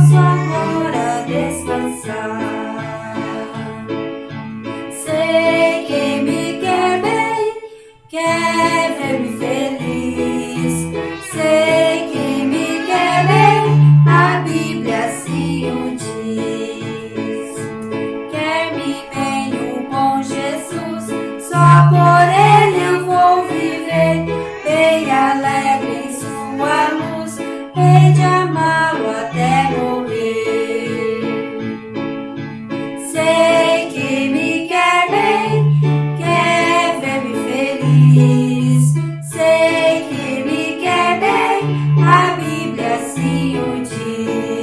posso agora descansar. Sei que me quer bem, quer ver-me feliz. Sei que me quer bem, a Bíblia assim o diz. Quer-me bem o bom Jesus, só por ele eu vou viver. Bem alegre em sua luz, hei de amar. You.